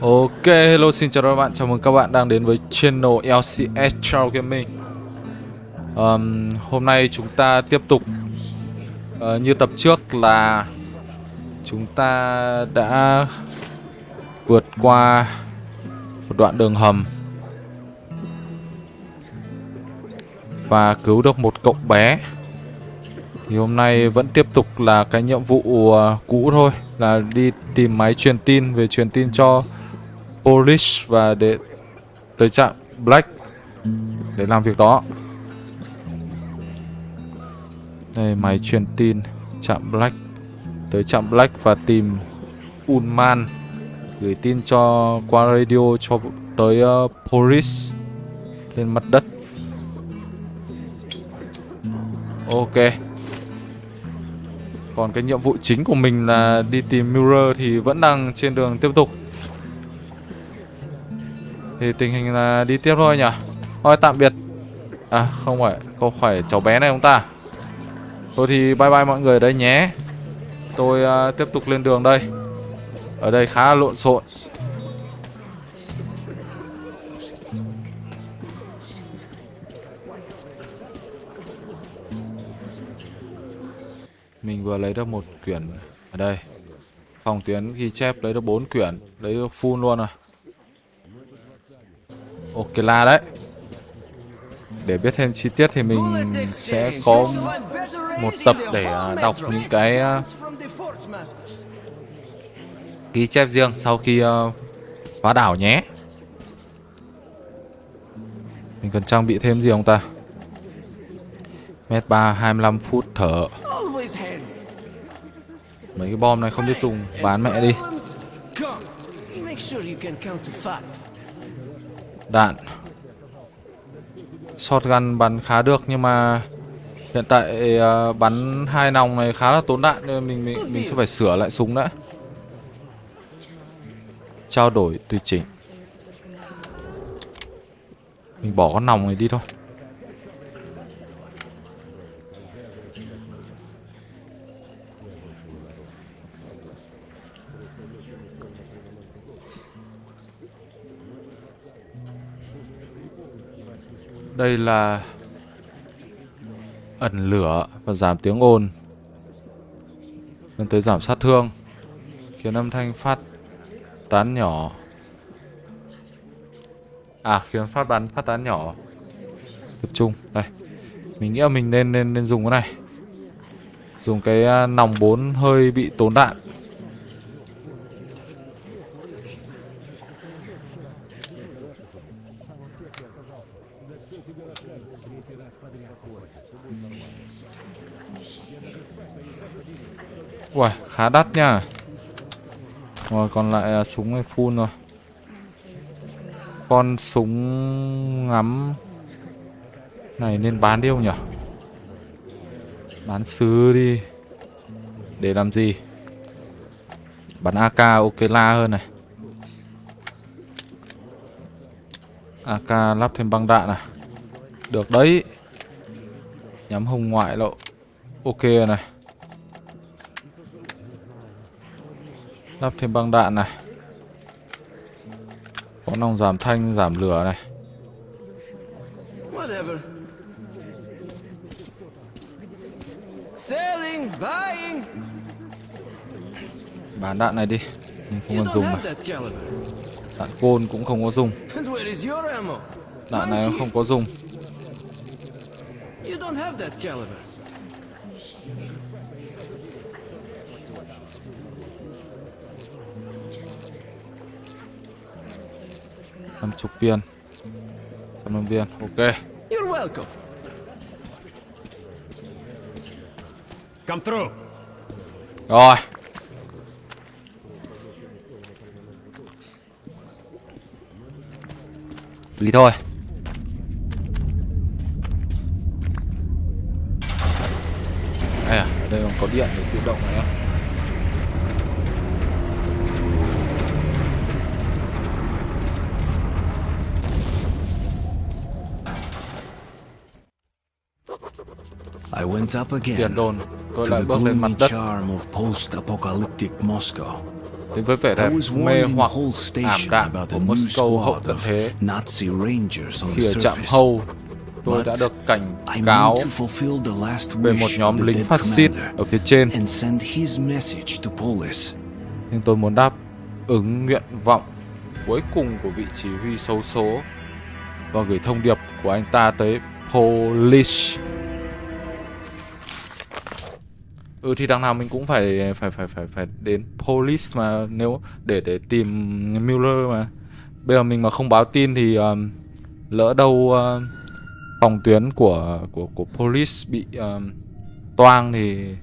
Ok, hello xin chào các bạn, chào mừng các bạn đang đến với channel LCS Trail Gaming. Um, Hôm nay chúng ta tiếp tục uh, như tập trước là chúng ta đã vượt qua một đoạn đường hầm và cứu được một cậu bé. Thì hôm nay vẫn tiếp tục là cái nhiệm vụ uh, cũ thôi là đi tìm máy truyền tin về truyền tin cho Polish và để tới trạm Black để làm việc đó. Đây máy truyền tin trạm Black tới trạm Black và tìm Unman gửi tin cho qua radio cho tới uh, Polish lên mặt đất. Ok. Còn cái nhiệm vụ chính của mình là đi tìm Mirror thì vẫn đang trên đường tiếp tục. Thì tình hình là đi tiếp thôi nhỉ? Thôi tạm biệt. À không phải Không phải cháu bé này không ta? Thôi thì bye bye mọi người đây nhé. Tôi uh, tiếp tục lên đường đây. Ở đây khá là lộn xộn. Mình vừa lấy được một quyển Ở đây. Phòng tuyến ghi chép lấy được 4 quyển, Lấy được full luôn rồi. Ok là đấy. Để biết thêm chi tiết thì mình sẽ có một tập để à, đọc những cái à, ghi chép riêng sau khi à, phá đảo nhé. Mình cần trang bị thêm gì không ta? Mét 3 25 phút thở. Mấy cái bom này không biết dùng Bán mẹ đi Đạn Shotgun bắn khá được nhưng mà Hiện tại uh, bắn hai nòng này khá là tốn đạn nên mình mình, mình sẽ phải sửa lại súng đã. Trao đổi tùy chỉnh. Mình bỏ con nòng này đi thôi. Đây là ẩn lửa và giảm tiếng ồn Nên tới giảm sát thương Khiến âm thanh phát tán nhỏ. À khiến phát bắn phát tán nhỏ. Tập trung Đây. Mình nghĩ là mình nên nên, nên dùng cái này. Dùng cái à, nòng 4 hơi bị tốn đạn. Ui, khá đắt nha. Rồi còn lại là súng này full rồi. Con súng ngắm Này nên bán đi không nhỉ? Bán sứ đi. Để làm gì? Bắn AK ok la hơn này. AK lắp thêm băng đạn này Được đấy. Nhắm hồng ngoại lộ. Ok này. Lắp thêm băng đạn này. Có nòng giảm thanh, giảm lửa này. Bán đạn này đi Mình không cần dùng mà. Đạn côn cũng không có dùng. Đạn này không có dùng. You don't have that caliber. Năm chục viên trăm năm viên ok You're welcome. Come through. Rồi. Đi thôi. Đây à, đây còn có điện để I went up again to the gloomy charm of post-apocalyptic Moscow. đến với vẻ đẹp was mê hoặc ảm đạm about của Moscow hậu tận thế khi the ở trạm. Hâu tôi đã được cảnh cáo về một nhóm lính phát xít ở phía trên nhưng tôi muốn đáp ứng nguyện vọng cuối cùng của vị chỉ huy xấu số và gửi thông điệp của anh ta tới Polish. Ừ thì đằng nào mình cũng phải phải phải phải phải đến Police mà nếu để để tìm Mueller mà. Bây giờ mình mà không báo tin thì um, lỡ đâu uh, phòng tuyến của của của Police bị um, toang thì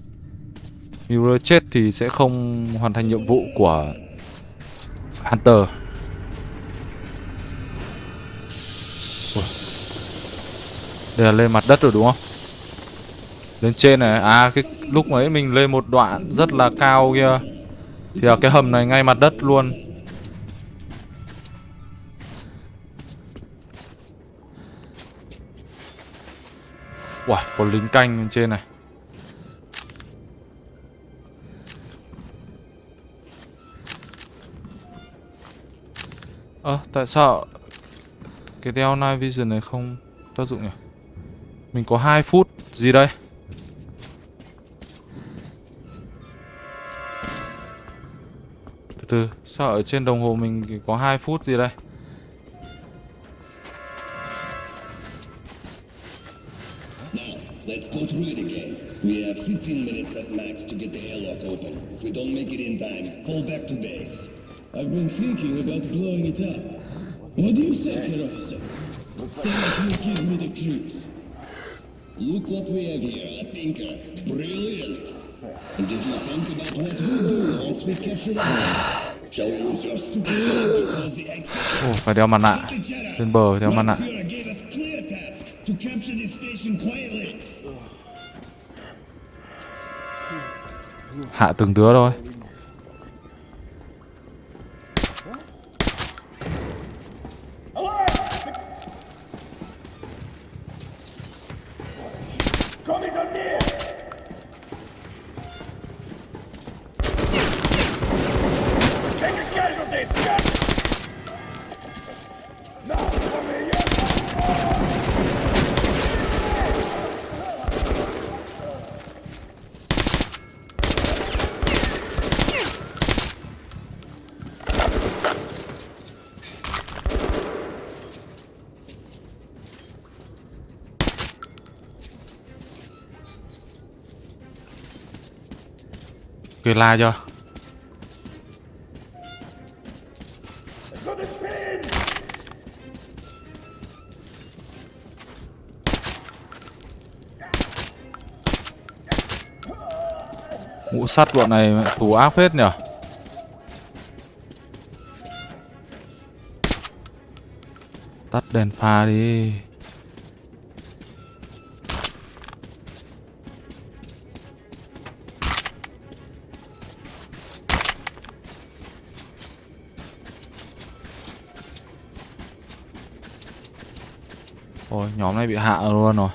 Mueller chết thì sẽ không hoàn thành nhiệm vụ của Hunter. Ui. Đây là lên mặt đất rồi đúng không? Lên trên này, à cái lúc ấy mình lên một đoạn rất là cao kia Thì là cái hầm này ngay mặt đất luôn Uầy, có lính canh bên trên này Ơ, tại sao cái đeo night vision này không tác dụng nhỉ? Mình có 2 phút gì đây? Từ từ, sao ở trên đồng hồ mình có 2 phút gì đây? Let's go through it again. We have 15 minutes at max to get the airlock open. If we don't make it in time, back to base. I've been thinking about blowing it up. What do you say, Herr Officer? Say that you give me the creeps. Look what we have here, a thinker. Brilliant. And did you think about do once we capture that? Shall we use your stupid head to cause the exit? Ồ, phải đeo mặt nạ Lên bờ đeo mặt nạ to capture this station quietly. Hạ từng đứa thôi la cho. Mũ sắt bọn này thủ thù ác phết nhở? Tắt đèn pha đi. Ôi, nhóm này bị hạ luôn rồi.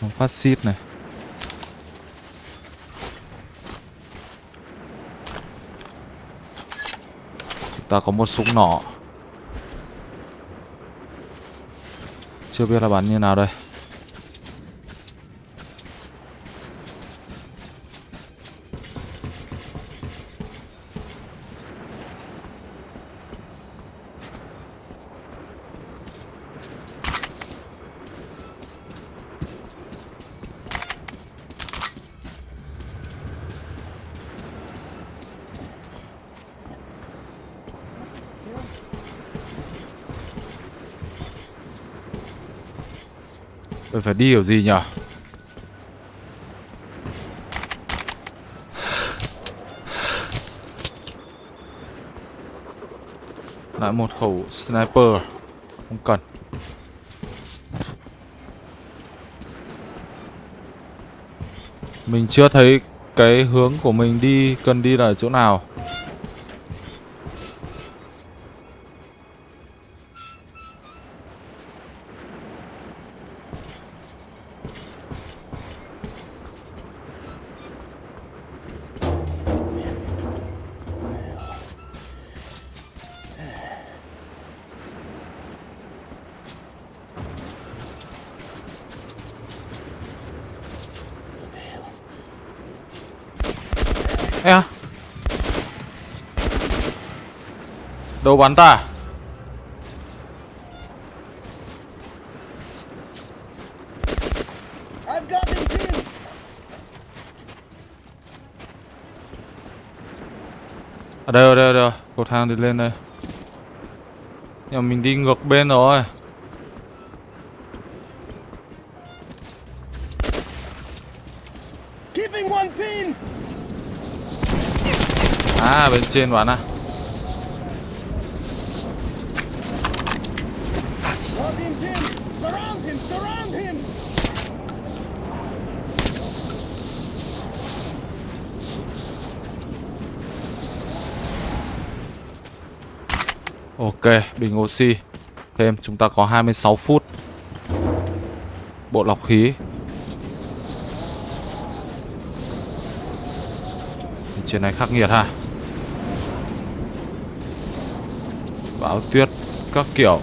Nhóm phát xít này. Ta có một súng nỏ. Chưa biết là bắn như nào đây. Phải đi kiểu gì nhở Lại một khẩu sniper, Không cần. Mình chưa thấy cái hướng của mình đi, cần đi là chỗ nào. Đâu bắn ta! Ở đây, ở đây, ở đây Cột thang đi lên đây Nhưng mà mình đi ngược bên rồi! À bên trên bắn à Ok, bình oxy. Thêm, chúng ta có 26 phút. Bộ lọc khí. Trên này khắc nghiệt ha. Bão tuyết Các kiểu.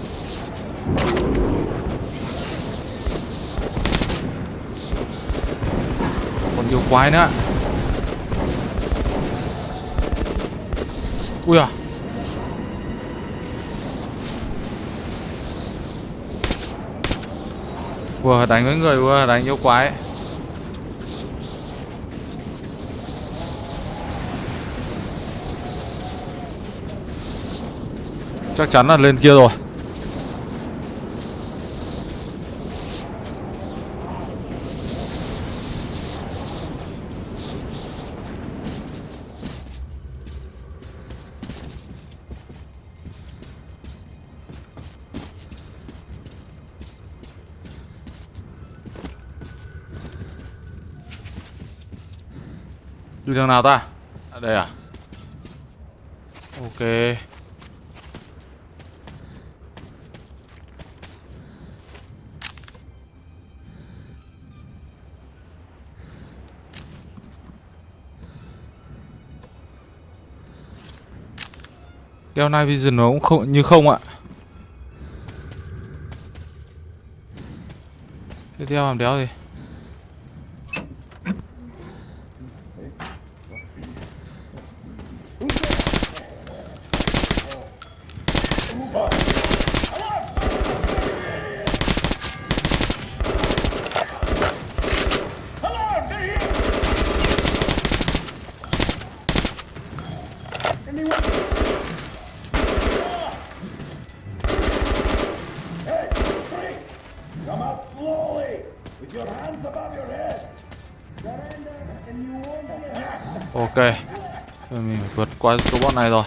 Còn nhiều quái nữa. Ui à. Ủa đánh với người ủa đánh yêu quái. Chắc chắn là lên kia rồi. Đường nào ta? À, đây à? Ok. Đeo Night Vision nó cũng không như không ạ. Tiếp theo làm đéo gì? Ok. Rồi mình vượt qua số bọn này rồi.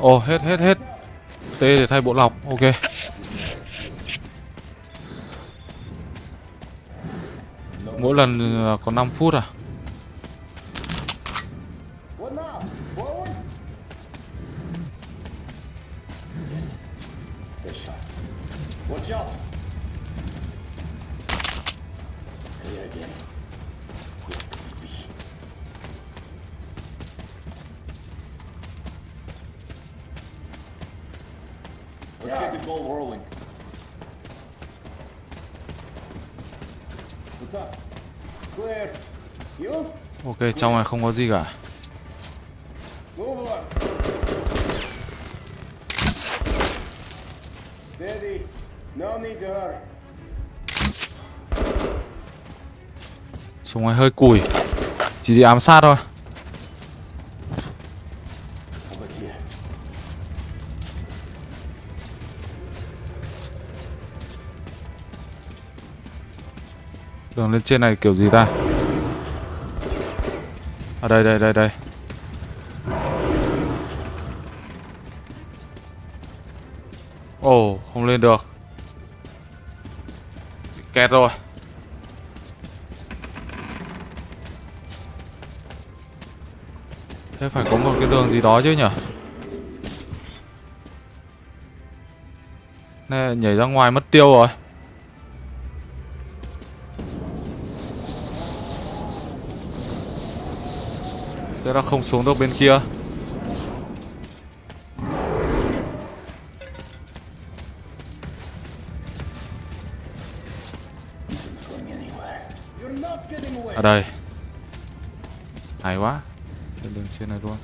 Ồ hết hết hết. T để thay bộ lọc. Ok. Mỗi lần ờ, có 5 phút à What's up? Ok, trong này không có gì cả. Súng này hơi cùi. Chỉ đi ám sát thôi. Đường lên trên này kiểu gì ta? À đây đây đây đây. Ồ không lên được. Bị Kẹt rồi. Thế phải có một cái đường gì đó chứ nhỉ? Nè, nhảy ra ngoài mất tiêu rồi. Nó không xuống được bên kia. Ở đây. Hay quá. Lên đường trên này luôn.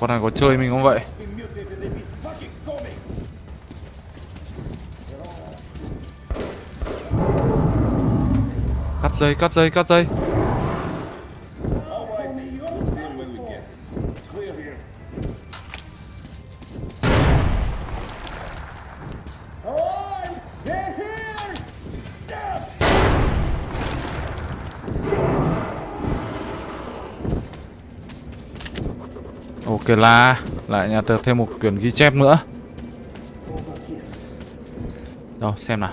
Con này có chơi mình không vậy? Cắt dây, cắt dây, cắt dây. Ok là lại nhà được thêm một quyển ghi chép nữa. Đâu xem nào.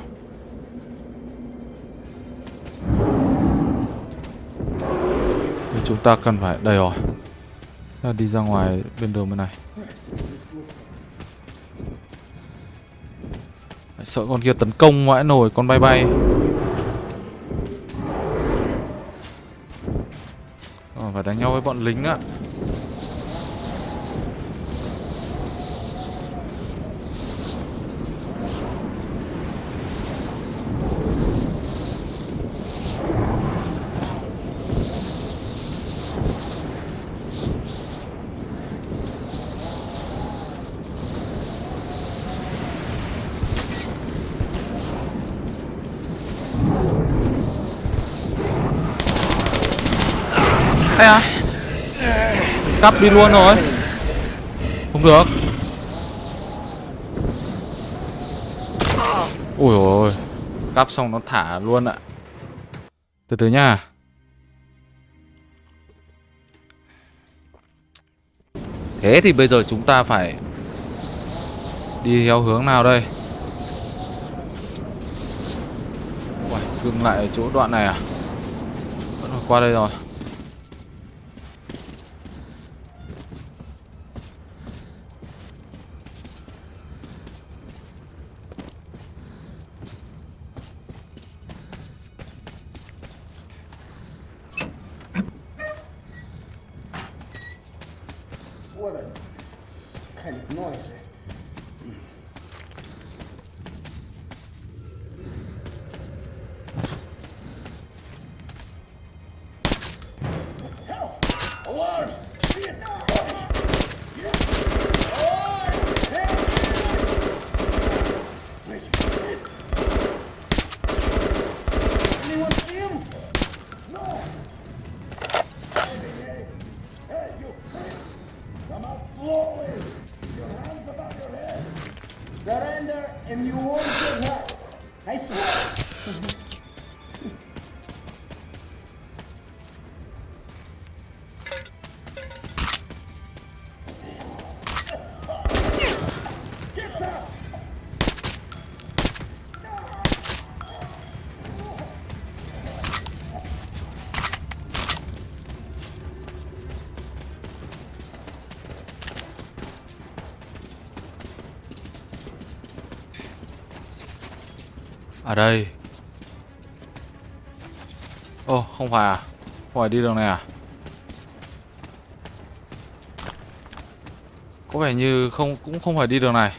Thì chúng ta cần phải đây rồi. Ta đi ra ngoài bên đường bên này. Sợ con kia tấn công vãi nổi con bay bay. Ờ, phải đánh nhau với bọn lính ạ à Cắp đi luôn rồi Không được. Ui ôi. Cắp xong nó thả luôn ạ. Từ từ nha. Thế thì bây giờ chúng ta phải Đi theo hướng nào đây? Uầy, dừng lại ở chỗ đoạn này à? Vẫn qua đây rồi. Ở đây. Ồ không phải à? Không phải đi đường này à? Có vẻ như không, cũng không phải đi đường này.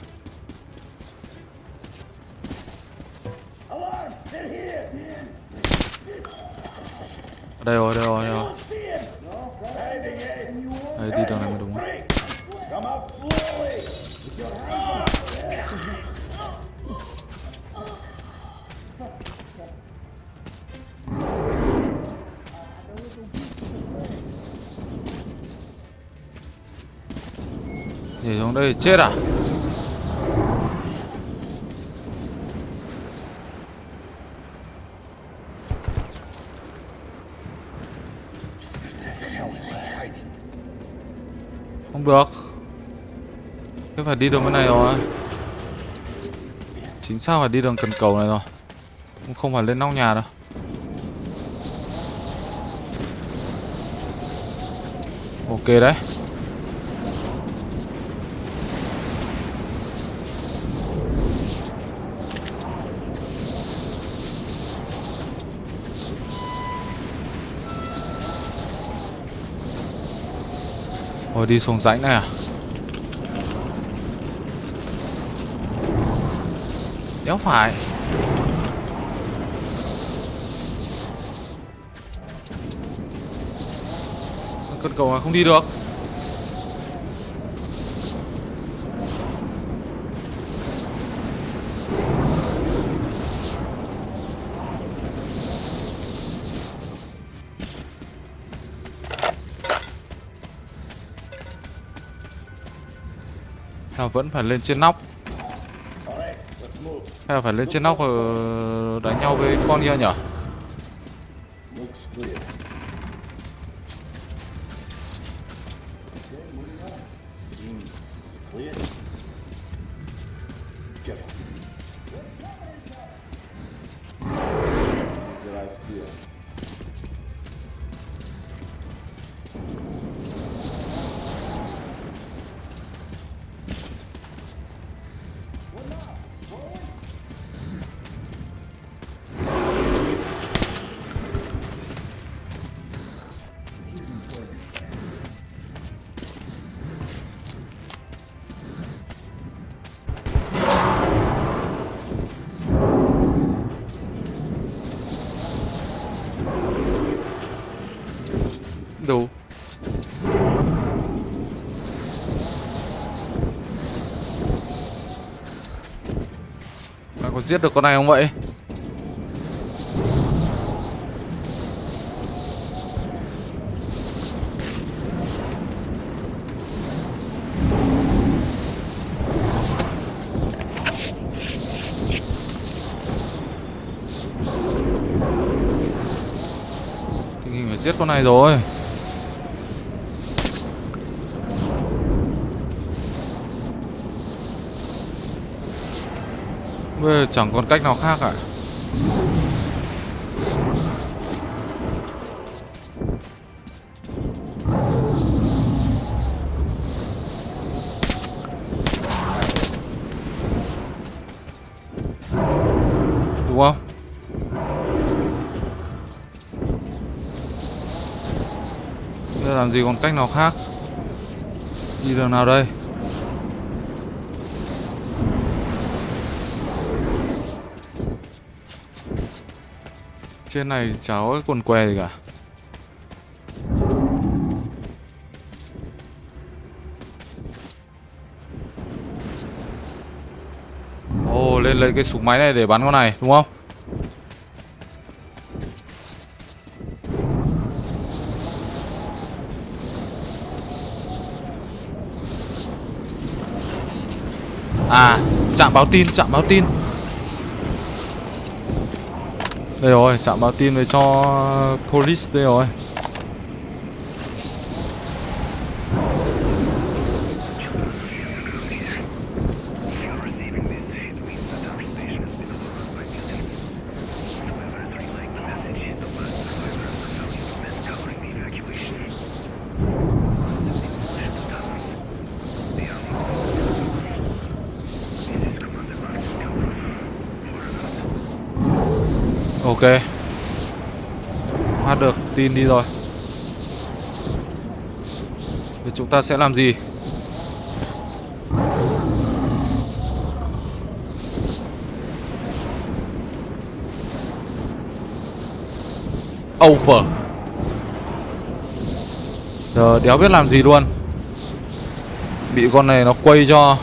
Ở đây rồi đây rồi đây rồi. đây chết à? Không được. Thế phải đi đường bên này rồi. Chính xác phải đi đường cần cầu này rồi. Không phải lên nóc nhà đâu. Ok đấy. Thôi đi xuống rãnh này à? Đéo phải. Con cầu này không đi được. Vẫn phải lên trên nóc Hay là phải lên trên nóc ờ, đánh nhau với con kia nhở Yeah. Giết được con này không vậy? Tình hình phải giết con này rồi Bây giờ chẳng còn cách nào khác cả Đúng không? Bây giờ làm gì còn cách nào khác? Đi đường nào đây? Trên này cháu có cái quần què gì cả. Ồ, lên lấy cái súng máy này để bắn con này, đúng không? À chạm báo tin chạm báo tin. Đây rồi chạm báo tin về cho police đây rồi. Ok. Hát được, tin đi rồi. Thì chúng ta sẽ làm gì? Over. Giờ đéo biết làm gì luôn. Bị con này nó quay cho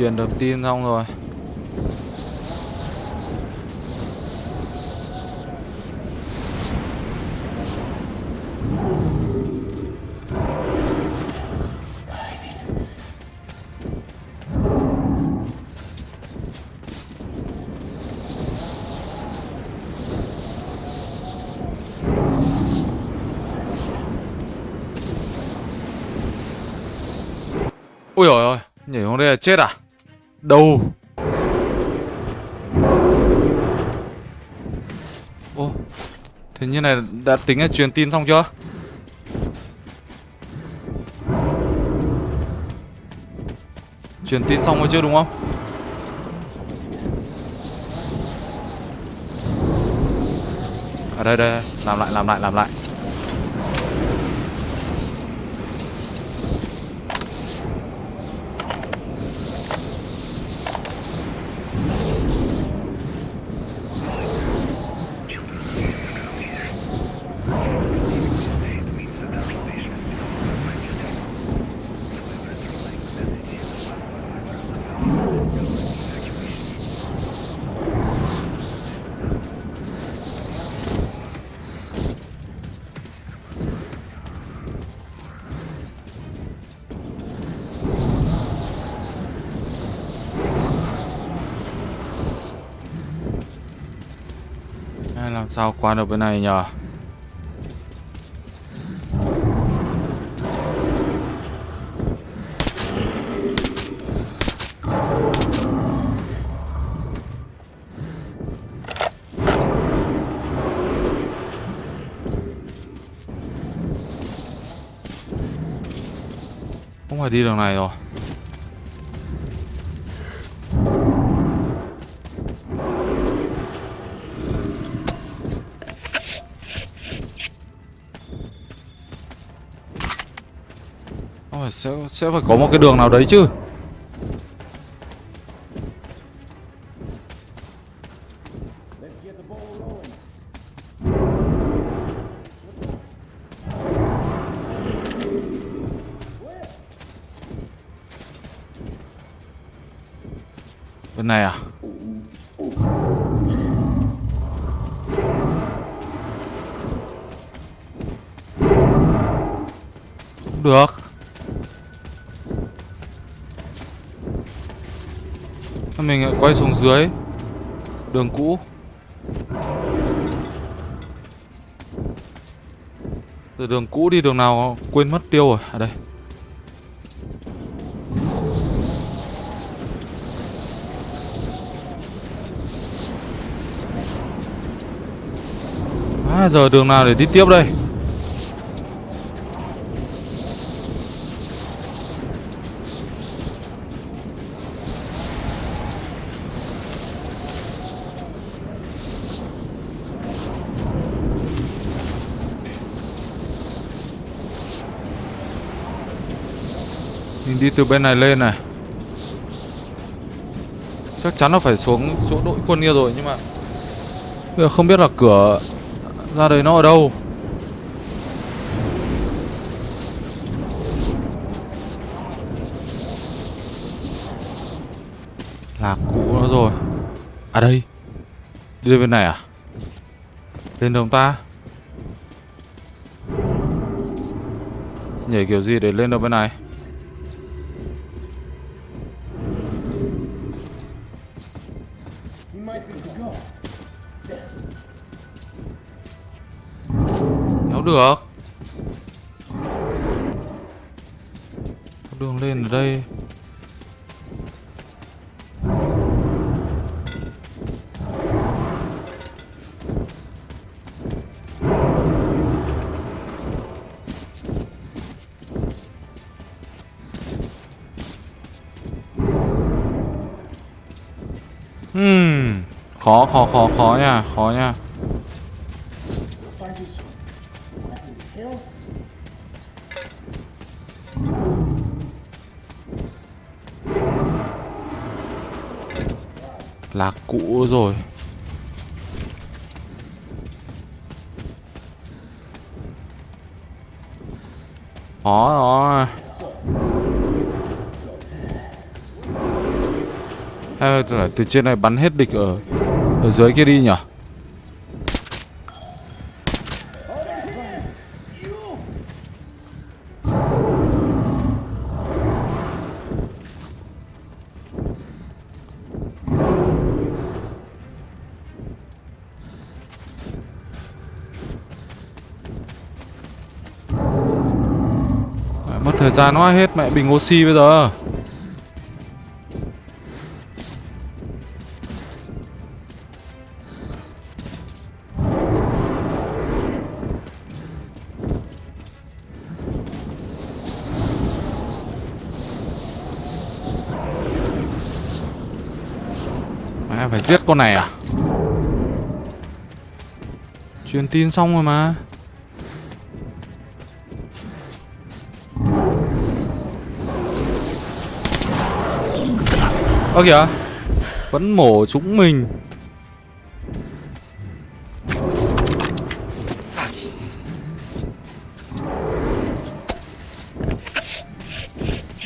truyền được tin xong rồi Ui rồi ôi, nhảy xuống đây là chết à? Đâu? Ô, thế như này đã tính là truyền tin xong chưa? Truyền tin xong rồi chưa đúng không? Ở đây đây, làm lại làm lại làm lại. Sao qua được bên này nhờ? Không phải đi đường này rồi. Sẽ sẽ phải có một cái đường nào đấy chứ. Dưới. Đường cũ. Từ đường cũ đi đường nào quên mất tiêu rồi. À đây. À giờ đường nào để đi tiếp đây? Đi từ bên này lên này. Chắc chắn là phải xuống chỗ đội quân kia rồi, Nhưng mà Bây giờ không biết là cửa Ra đây nó ở đâu. Là cũ nó rồi. À đây, Đi lên bên này à? Lên đồng ta? Nhảy kiểu gì để lên được bên này? Khó khó khó nha, khó nha. Lạc cũ rồi Khó rồi Hay là từ trên này bắn hết địch ở ở dưới kia đi nhỉ? Mất thời gian quá hết, mẹ bình oxy bây giờ. Giết con này à? Truyền tin xong rồi mà. Ơ kìa, Vẫn mổ chúng mình.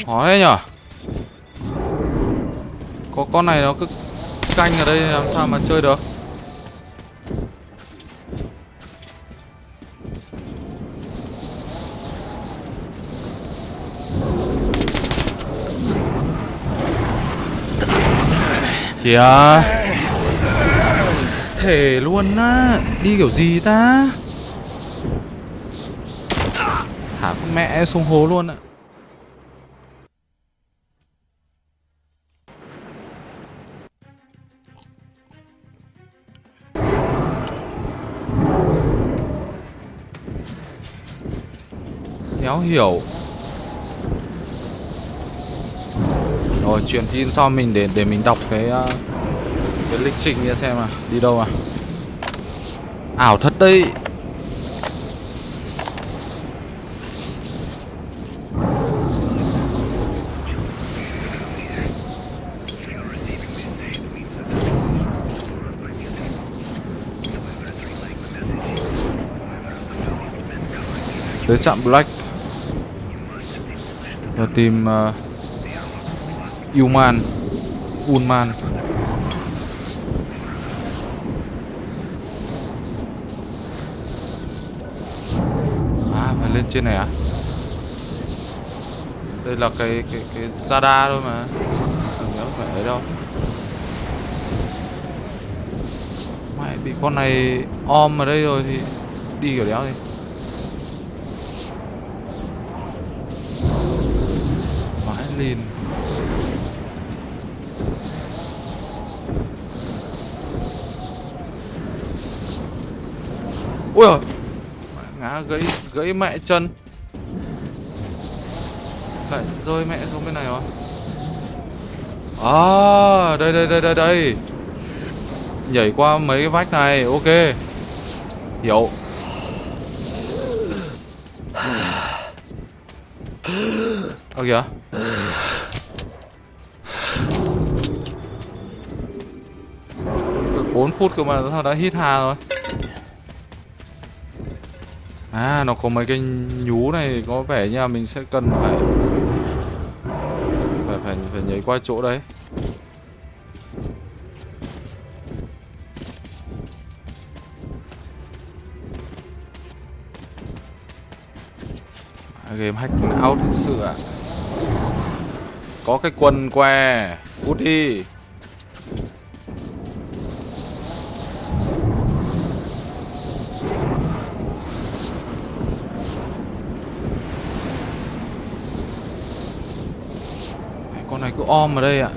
Khó đấy nhở? Có con này nó cứ canh ở đây, làm sao mà chơi được? Kìa. Thể luôn á, Đi kiểu gì ta? Thả con mẹ xuống hố luôn ạ. Khéo hiểu. Rồi truyền tin sau mình để để mình đọc cái ờ, cái lịch trình kia xem à đi đâu à? Ảo thật đấy. Tới trạm Black và tìm uh, Yuman Uman Unman. À phải lên trên này à? Đây là cái cái cái Zada thôi mà. Không nhớ phải đấy đâu. Mày bị con này om ở đây rồi thì đi kiểu đéo thì mãi lìn ui rồi ngã gãy gãy mẹ chân. Lại rơi mẹ xuống bên này rồi. À đây đây đây đây đây. Nhảy qua mấy cái vách này, ok. Hiểu. Ơ kìa. Bốn 4 phút cơ mà sao đã hít hà rồi. À nó có mấy cái nhú này có vẻ như là mình sẽ cần phải phải phải phải nhảy qua chỗ đấy. À, game hack out thực sự ạ. Có cái quần què, cút đi. Cứ om ở đây ạ.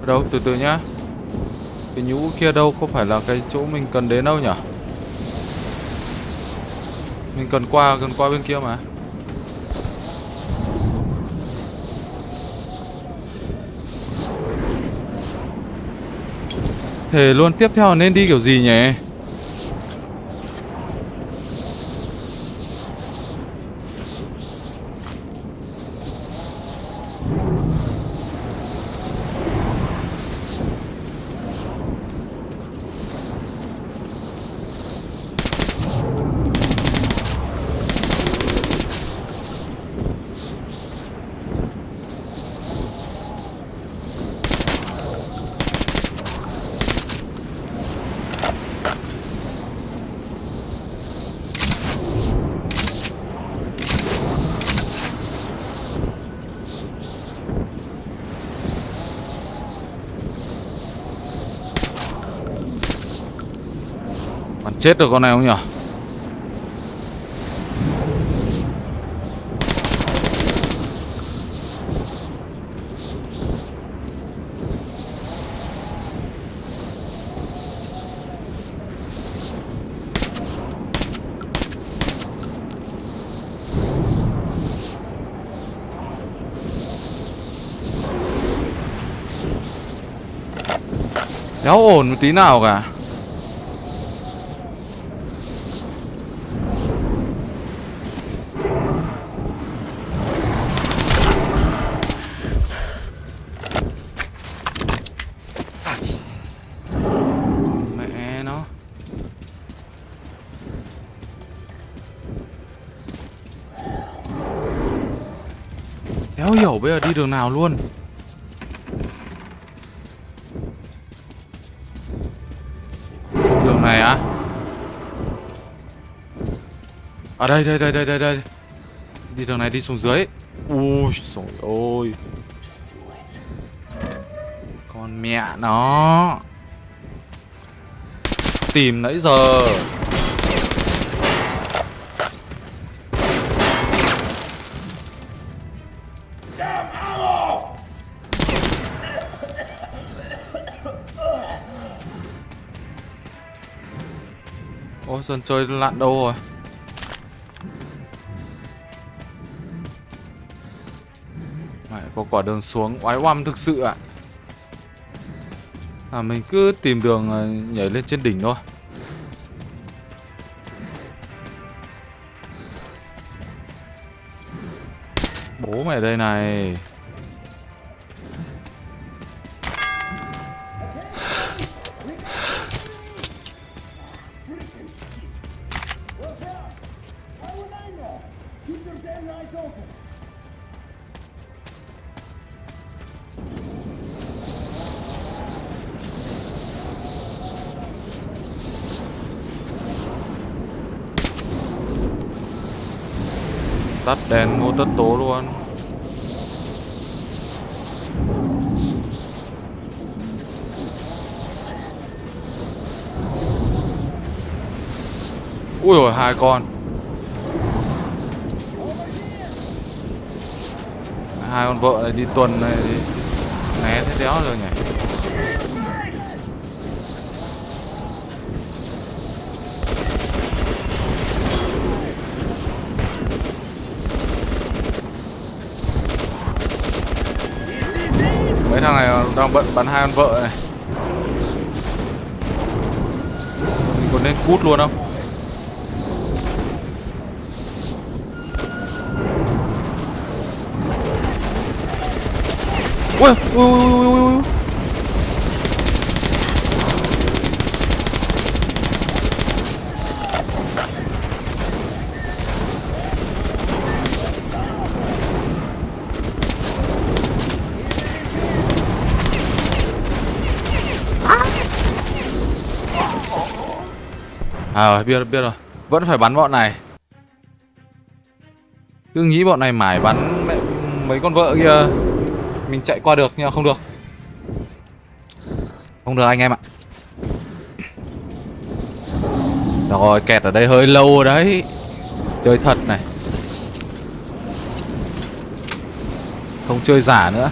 Ở đâu, từ từ nhá. Cái nhũ kia đâu không phải là cái chỗ mình cần đến đâu nhỉ Mình cần qua cần qua bên kia mà. Thế luôn tiếp theo nên đi kiểu gì nhỉ? chết được con này không nhỉ? Đéo ổn một tí nào cả. Nào luôn? Đường này á? À đây đây đây đây đây đây. Đi đường này đi xuống dưới. Ui, trời ơi. Con mẹ nó. Tìm nãy giờ. Ôi chơi lặn đâu rồi? Mày có quả đường xuống, oái oăm thực sự ạ. À mình cứ tìm đường à, nhảy lên trên đỉnh thôi. Bố mày đây này. Đèn ngô tất tố luôn. Ui rồi hai con. Hai con vợ này đi tuần này thì Né thế đéo rồi nhỉ Mấy thằng này đang bận bắn hai con vợ này Mình còn nên cút luôn không? Ui, ui, ui, ui, ui, À biết rồi, biết rồi. Vẫn phải bắn bọn này. Cứ nghĩ bọn này mải bắn mẹ, mấy con vợ kia. Mình chạy qua được nhưng mà không được. Không được anh em ạ. Rồi kẹt ở đây hơi lâu rồi đấy. Chơi thật này. Không chơi giả nữa.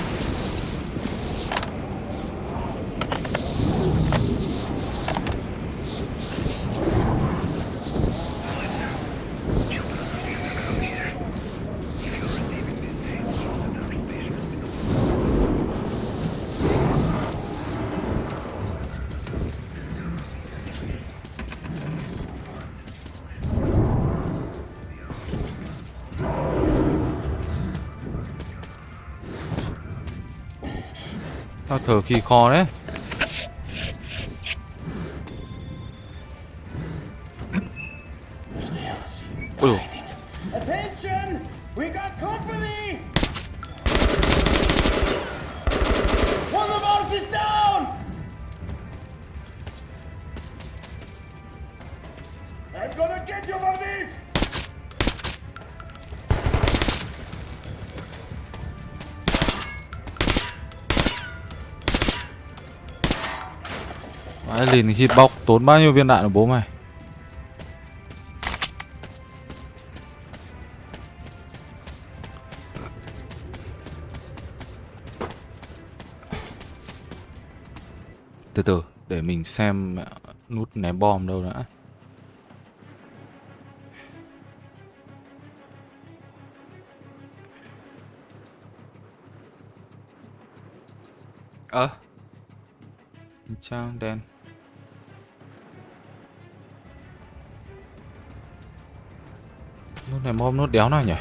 Thờ khi kho đấy. Vãi lìn hitbox tốn bao nhiêu viên đạn của bố mày? Từ từ, để mình xem nút ném bom đâu đã. Ơ, trang đen. Nút này mom nút đéo nào nhỉ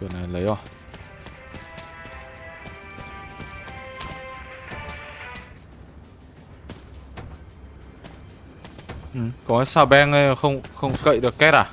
cửa này lấy rồi Ừ, có sao beng không không cậy được két à?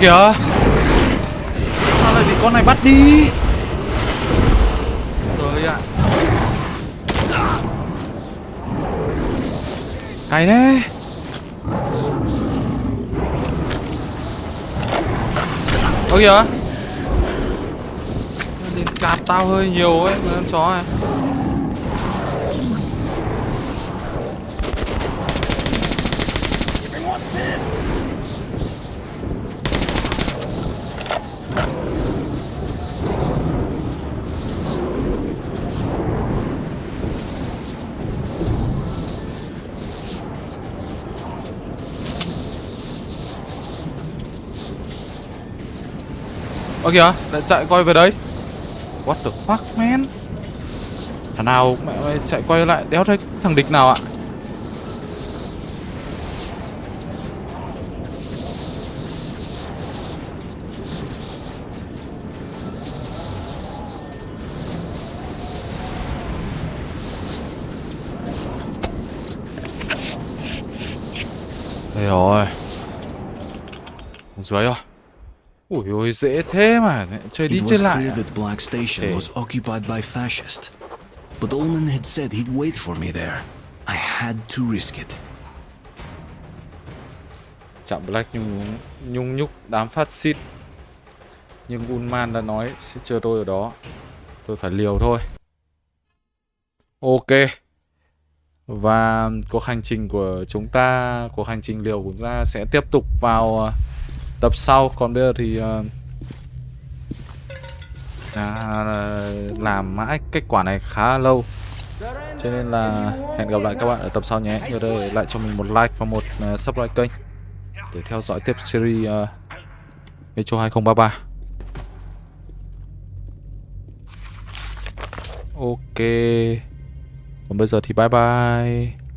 Kìa. Sao lại bị con này bắt đi? Trời ạ. Cày đấy Ơ kìa. Đến cạp tao hơi nhiều ấy, Con chó này. Ơ kìa, lại chạy quay về đấy What the fuck man? Thằng nào mẹ mày chạy quay lại đéo thấy thằng địch nào ạ? Đây rồi Dưới rồi. Ui ôi dễ thế mà Chơi đi chơi lại à? that Black Station Okay. was occupied by fascists. But Ullman had said he'd wait for me there. I had to risk it. Chạm Black nhung, nhung nhúc đám phát xít Nhưng Unman đã nói sẽ chờ tôi ở đó Tôi phải liều thôi Ok Và cuộc hành trình của chúng ta Cuộc hành trình liều của chúng ta sẽ tiếp tục vào ờ, tập sau Còn bây giờ thì uh, à, Làm mãi kết quả này khá lâu. Cho nên là hẹn gặp lại các bạn ở tập sau nhé. Nhớ để lại cho mình một like và một uh, subscribe kênh để theo dõi tiếp series uh, Metro 2033 Ok. Còn bây giờ thì bye bye.